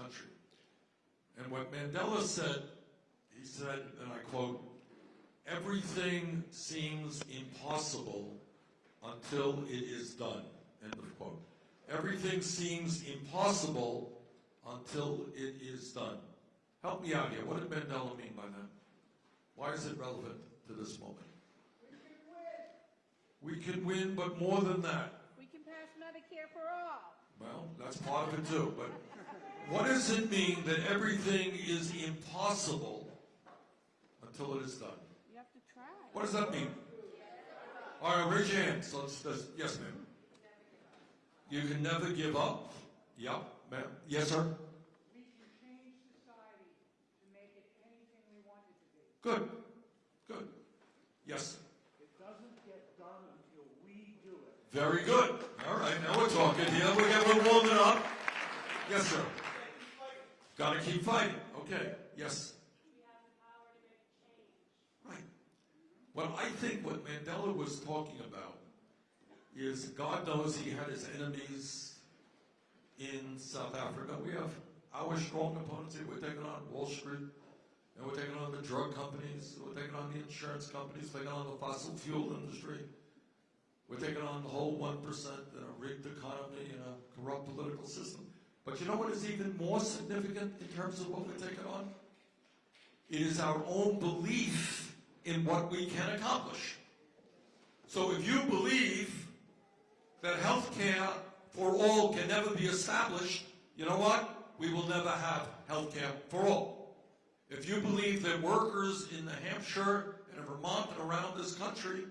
country. And what Mandela said, he said, and I quote, everything seems impossible until it is done, end of quote. Everything seems impossible until it is done. Help me out here. What did Mandela mean by that? Why is it relevant to this moment? We can win, but more than that. We can pass Medicare for all. Well, that's part of it too, but what does it mean that everything is impossible until it is done? You have to try. What does that mean? All right, raise your hands. Let's, let's, yes, ma'am. You can never give up. Yep, ma'am. Yes, sir. We can change society to make it anything we want it to be. Good. Good. Yes. It doesn't get done until we do it. Very good. All right, now we're talking here. We're getting warming up. Yes, sir. Gotta keep fighting. Okay. Yes. Right. Well, I think what Mandela was talking about is God knows he had his enemies in South Africa. We have our strong opponents here. We're taking on Wall Street, and we're taking on the drug companies, we're taking on the insurance companies, we're taking on the fossil fuel industry. We're taking on the whole 1% in a rigged economy and a corrupt political system. But you know what is even more significant in terms of what we're taking on? It is our own belief in what we can accomplish. So if you believe that health care for all can never be established, you know what? We will never have health care for all. If you believe that workers in New Hampshire and in Vermont and around this country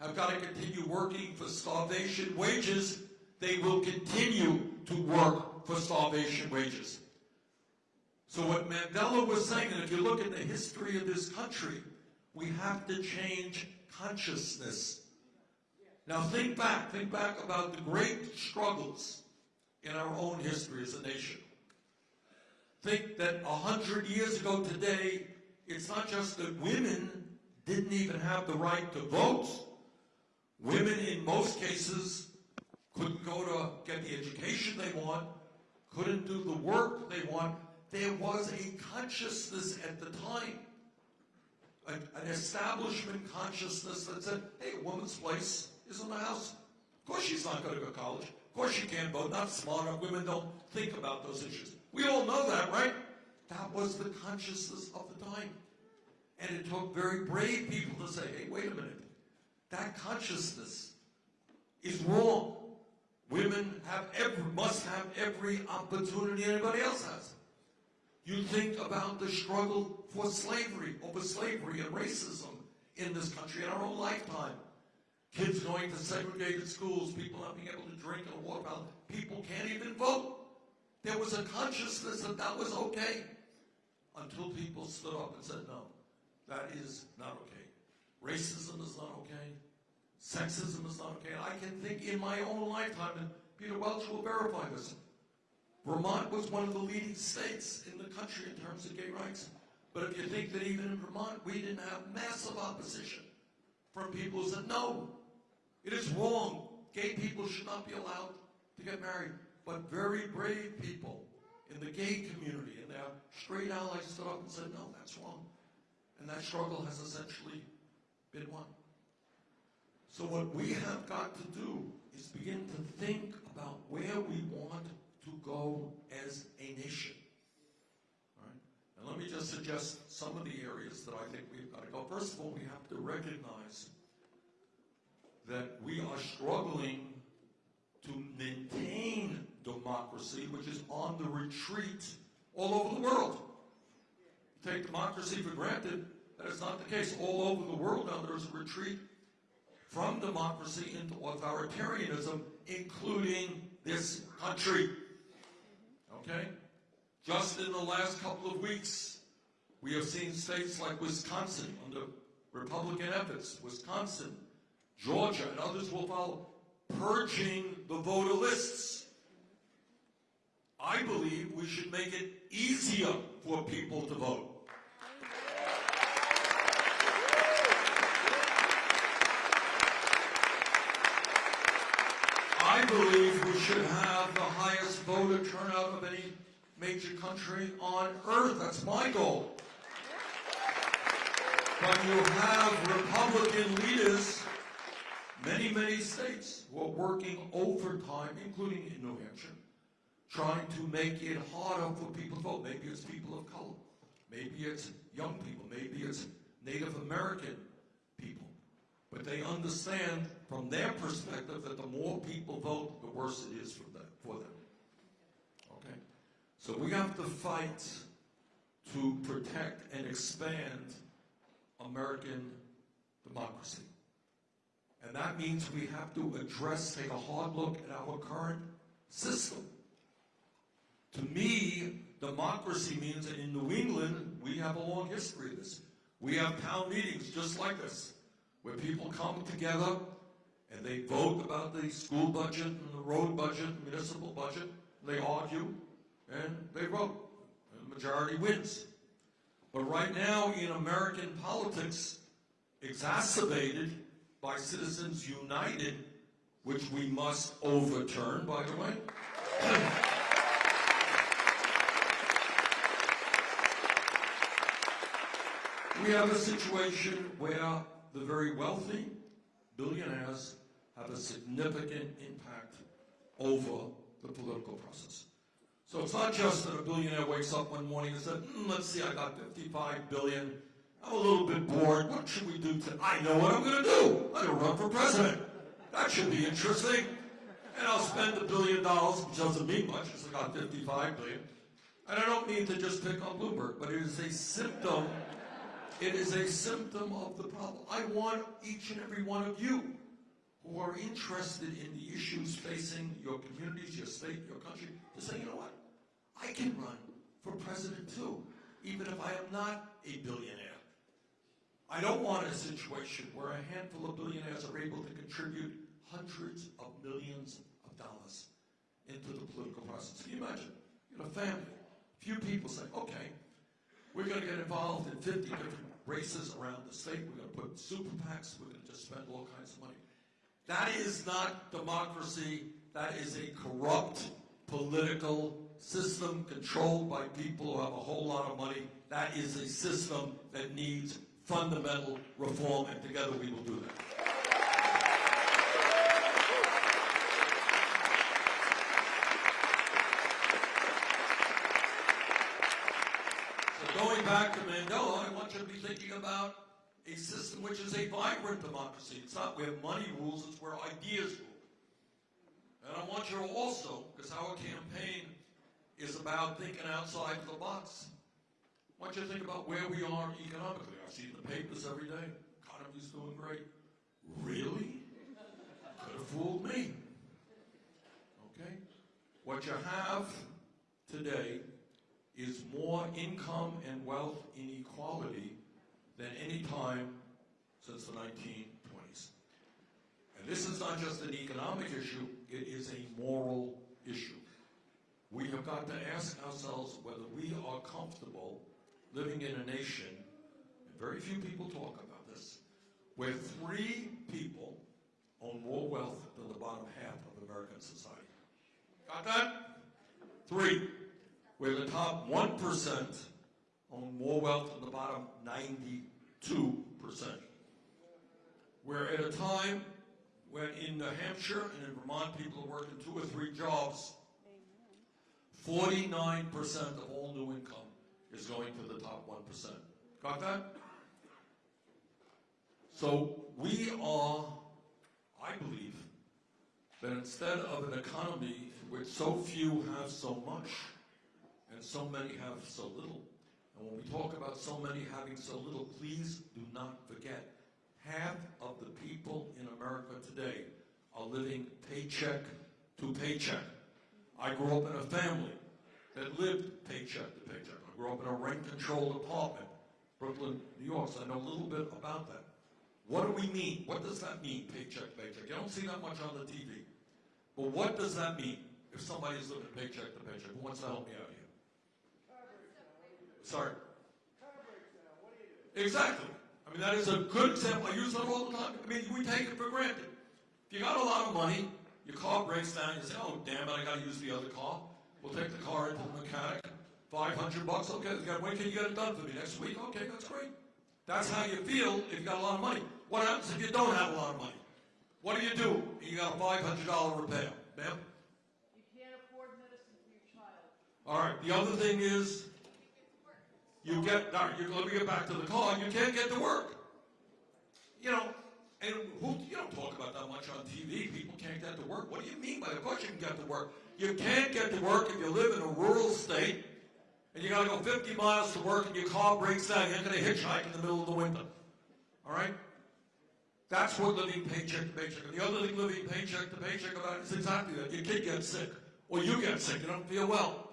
have got to continue working for starvation wages, they will continue to work for starvation wages. So what Mandela was saying, and if you look at the history of this country, we have to change consciousness. Now think back, think back about the great struggles in our own history as a nation. Think that a hundred years ago today, it's not just that women didn't even have the right to vote. Women, in most cases, couldn't go to get the education they want, couldn't do the work they want. There was a consciousness at the time, an, an establishment consciousness that said, hey, a woman's place is in the house. Of course she's not going to go to college. Of course she can't vote. Not smart enough. Women don't think about those issues. We all know that, right? That was the consciousness of the time. And it took very brave people to say, hey, wait a minute. That consciousness is wrong. Women have every, must have every opportunity anybody else has. You think about the struggle for slavery, over slavery and racism in this country in our own lifetime. Kids going to segregated schools, people not being able to drink in a water fountain, people can't even vote. There was a consciousness that that was okay until people stood up and said, no, that is not okay. Racism is not okay. Sexism is not okay. And I can think in my own lifetime, and Peter Welch will verify this. Vermont was one of the leading states in the country in terms of gay rights. But if you think that even in Vermont, we didn't have massive opposition from people who said, no, it is wrong. Gay people should not be allowed to get married. But very brave people in the gay community and their straight allies stood up and said, no, that's wrong. And that struggle has essentially been won. So what we have got to do is begin to think about where we want to go as a nation. And let me just suggest some of the areas that I think we've got to go. First of all, we have to recognize that we are struggling to maintain democracy, which is on the retreat all over the world. Take democracy for granted, that is not the case. All over the world now there's a retreat from democracy into authoritarianism, including this country. Okay? Just in the last couple of weeks, we have seen states like Wisconsin under Republican efforts, Wisconsin, Georgia, and others will follow, purging the voter lists. I believe we should make it easier for people to vote. I believe we should have the highest voter turnout of any major country on earth. That's my goal. But you have Republican leaders, many, many states, who are working overtime, including in New Hampshire, trying to make it harder for people to vote. Maybe it's people of color. Maybe it's young people. Maybe it's Native American people. But they understand from their perspective that the more people vote, the worse it is for them. For them. So we have to fight to protect and expand American democracy. And that means we have to address, take a hard look at our current system. To me, democracy means that in New England, we have a long history of this. We have town meetings just like this, where people come together and they vote about the school budget and the road budget, municipal budget, and they argue, and they vote. And the majority wins. But right now in American politics, exacerbated by Citizens United, which we must overturn, by the way. We have a situation where the very wealthy billionaires have a significant impact over the political process. So it's not just that a billionaire wakes up one morning and says, "Hmm, let's see, I got 55 billion. I'm a little bit bored. What should we do to, I know what I'm going to do. I'm going to run for president. That should be interesting. And I'll spend a billion dollars, which doesn't mean much, it's got 55 billion. And I don't mean to just pick on Bloomberg, but it is a symptom, it is a symptom of the problem. I want each and every one of you who are interested in the issues facing your communities, your state, your country, to say, you know what? I can run for president too, even if I am not a billionaire. I don't want a situation where a handful of billionaires are able to contribute hundreds of millions of dollars into the political process. Can you imagine? You know, family, a few people say, okay, we're going to get involved in 50 different races around the state. We're going to put super PACs. We're going to just spend all kinds of money. That is not democracy. That is a corrupt political system controlled by people who have a whole lot of money. That is a system that needs fundamental reform, and together we will do that. So going back to Mandela, I want you to be thinking about a system which is a vibrant democracy. It's not where money rules, it's where ideas rule. Also, because our campaign is about thinking outside the box, I want you to think about where we are economically. I see the papers every day. Economy's doing great. Really? Could have fooled me. Okay? What you have today is more income and wealth inequality than any time since the 1920s. And this is not just an economic issue, it is a moral issue. We have got to ask ourselves whether we are comfortable living in a nation, and very few people talk about this, where three people own more wealth than the bottom half of American society. Got that? Three. Where the top 1% own more wealth than the bottom 92%. We're at a time when in New Hampshire and in Vermont people are working two or three jobs. 49% of all new income is going to the top 1%. Got that? So we are, I believe, that instead of an economy in which so few have so much and so many have so little, and when we talk about so many having so little, please do not forget half of the people in America today are living paycheck to paycheck. I grew up in a family that lived paycheck to paycheck. I grew up in a rent-controlled apartment, Brooklyn, New York, so I know a little bit about that. What do we mean? What does that mean, paycheck, to paycheck? You don't see that much on the TV. But what does that mean if somebody's living paycheck to paycheck? Who wants to help me out here? Sorry. Exactly. I mean, that is a good example. I use that all the time. I mean, we take it for granted. If you got a lot of money, your car breaks down, you say, oh, damn it, I got to use the other car. We'll take the car into the mechanic. 500 bucks, okay. When can you get it done for me? Next week? Okay, that's great. That's how you feel if you got a lot of money. What happens if you don't have a lot of money? What do you do? You got a $500 repair. Ma'am? You can't afford medicine for your child. All right. The other thing is, you get. All right. You, let me get back to the car. And you can't get to work. You know, and who you don't talk about that much on TV. People can't get to work. What do you mean by? Of course you can get to work. You can't get to work if you live in a rural state and you got to go 50 miles to work and your car breaks down. You're going to hitchhike in the middle of the winter. All right. That's what living paycheck to paycheck. And the other thing living paycheck to paycheck about is exactly that. Your kid gets sick, or you get sick, you don't feel well.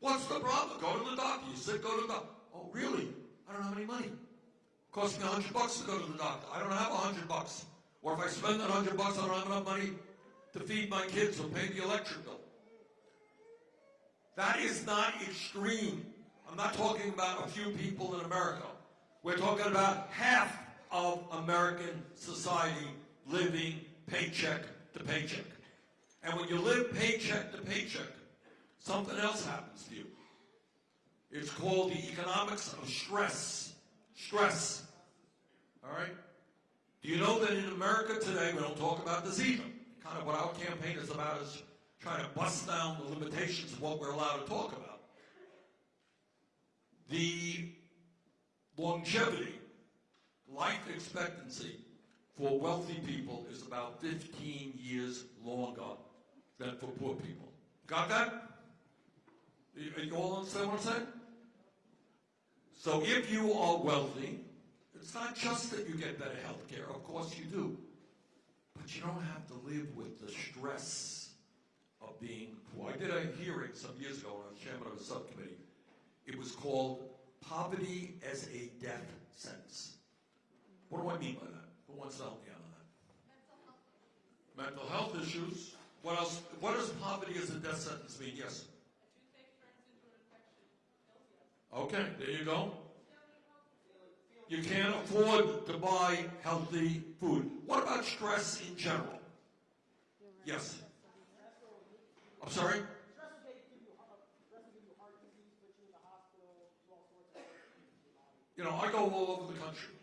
What's the problem? Go to the doctor. You sick, go to the doctor. Oh, really? I don't have any money. It Cost me a hundred bucks to go to the doctor. I don't have a hundred bucks. Or if I spend that hundred bucks, I don't have enough money to feed my kids or pay the electric bill. That is not extreme. I'm not talking about a few people in America. We're talking about half of American society living paycheck to paycheck. And when you live paycheck to paycheck, something else happens to you. It's called the economics of stress. Stress. All right? Do you know that in America today, we don't talk about this either? Kind of what our campaign is about is trying to bust down the limitations of what we're allowed to talk about. The longevity, life expectancy for wealthy people is about 15 years longer than for poor people. Got that? You, you all understand what I'm saying? So if you are wealthy, it's not just that you get better health care, of course you do. But you don't have to live with the stress of being poor. I did a hearing some years ago when I was chairman of a subcommittee. It was called Poverty as a Death Sentence. What do I mean by that? Who wants to help me out on that? Mental health issues. What else? What does poverty as a death sentence mean? Yes. Okay, there you go. You can't afford to buy healthy food. What about stress in general? Yes. I'm sorry? You know, I go all over the country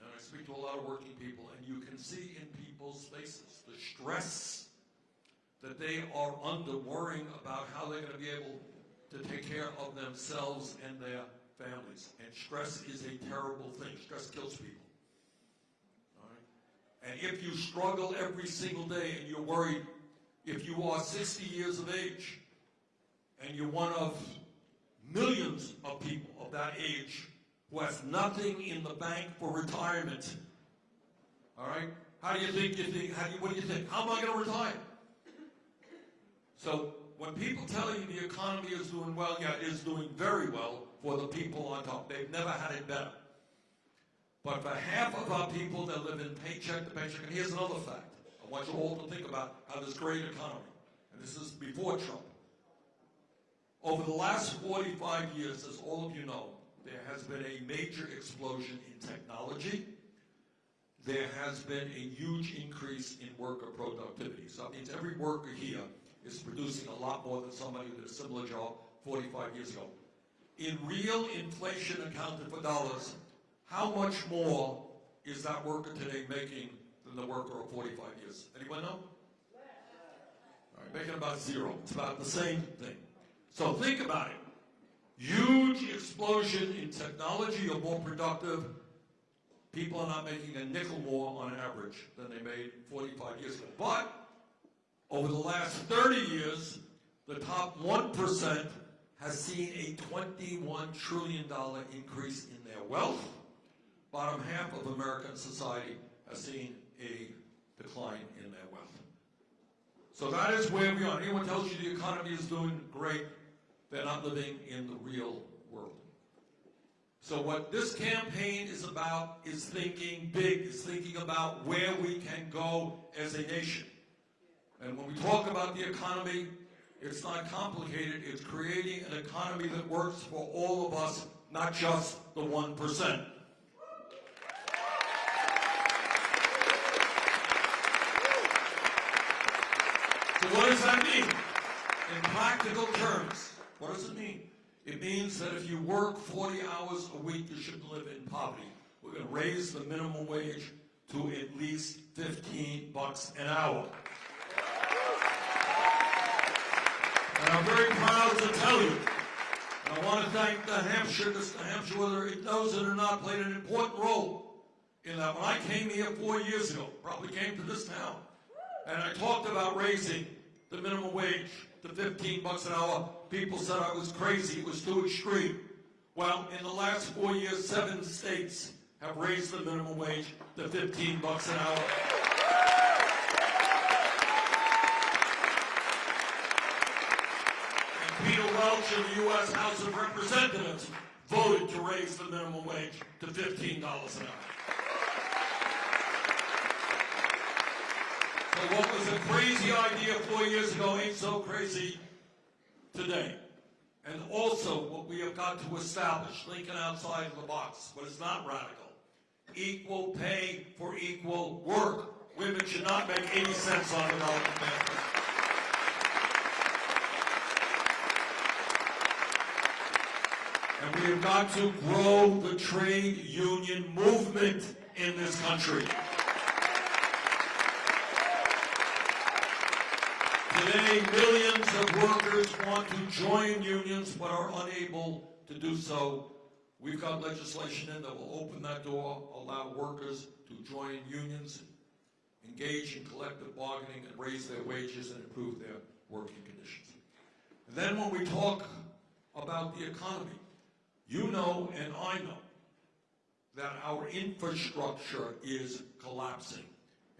and I speak to a lot of working people, and you can see in people's faces the stress that they are under worrying about how they're going to be able to take care of themselves and their families. And stress is a terrible thing. Stress kills people. All right? And if you struggle every single day and you're worried, if you are 60 years of age and you're one of millions of people of that age who has nothing in the bank for retirement, all right? How do you think you think? How do you, what do you think? How am I going to retire? So when people tell you the economy is doing well, yeah, it is doing very well for the people on top. They've never had it better. But for half of our people that live in paycheck to paycheck, and here's another fact. I want you all to think about how this great economy, and this is before Trump. Over the last 45 years, as all of you know, there has been a major explosion in technology. There has been a huge increase in worker productivity. So that means every worker here is producing a lot more than somebody with a similar job 45 years ago. In real inflation accounted for dollars, how much more is that worker today making than the worker of 45 years? Anyone know? All right, making about zero. It's about the same thing. So think about it. Huge explosion in technology, you're more productive. People are not making a nickel more on average than they made 45 years ago. But over the last 30 years, the top 1% has seen a $21 trillion increase in their wealth. Bottom half of American society has seen a decline in their wealth. So that is where we are. Anyone tells you the economy is doing great, they're not living in the real world. So what this campaign is about is thinking big, is thinking about where we can go as a nation. And when we talk about the economy, it's not complicated. It's creating an economy that works for all of us, not just the 1%. So what does that mean? In practical terms, what does it mean? It means that if you work 40 hours a week, you shouldn't live in poverty. We're going to raise the minimum wage to at least 15 bucks an hour. And I'm very proud to tell you, and I want to thank the Hampshire, New Hampshire, whether it knows it or not, played an important role in that. When I came here four years ago, probably came to this town, and I talked about raising the minimum wage to 15 bucks an hour, people said I was crazy, it was too extreme. Well, in the last four years, seven states have raised the minimum wage to 15 bucks an hour. And In the U.S. House of Representatives voted to raise the minimum wage to $15 an hour. So what was a crazy idea four years ago ain't so crazy today. And also what we have got to establish, thinking outside of the box, but it's not radical, equal pay for equal work. Women should not make 80 cents on the dollar. And we have got to grow the trade union movement in this country. Today, millions of workers want to join unions but are unable to do so. We've got legislation in that will open that door, allow workers to join unions, engage in collective bargaining, and raise their wages and improve their working conditions. And then when we talk about the economy, you know and I know that our infrastructure is collapsing.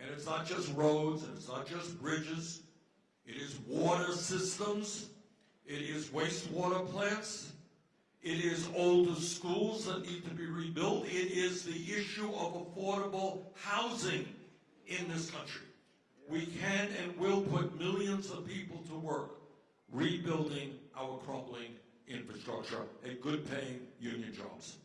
And it's not just roads, and it's not just bridges, it is water systems. It is wastewater plants. It is older schools that need to be rebuilt. It is the issue of affordable housing in this country. We can and will put millions of people to work rebuilding our crumbling infrastructure and good paying union jobs.